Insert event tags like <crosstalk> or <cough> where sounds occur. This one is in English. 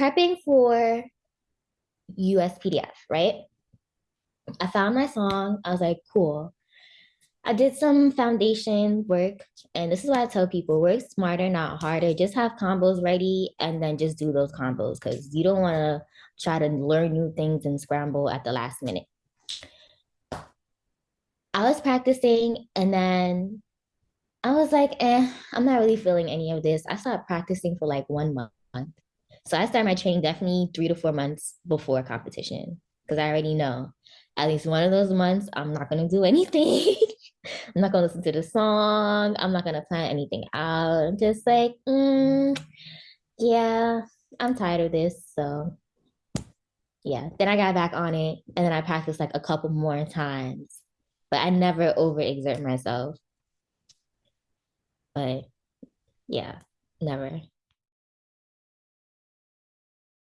prepping for USPDF, right? I found my song. I was like, cool. I did some foundation work, and this is why I tell people work smarter, not harder. Just have combos ready and then just do those combos because you don't want to try to learn new things and scramble at the last minute. I was practicing and then I was like, eh, I'm not really feeling any of this. I started practicing for like one month. So I start my training definitely three to four months before competition because I already know at least one of those months I'm not going to do <laughs> anything. I'm not going to listen to the song. I'm not going to plan anything out. I'm just like, mm, yeah, I'm tired of this. So yeah, then I got back on it and then I practiced like a couple more times, but I never overexert myself. But yeah, never.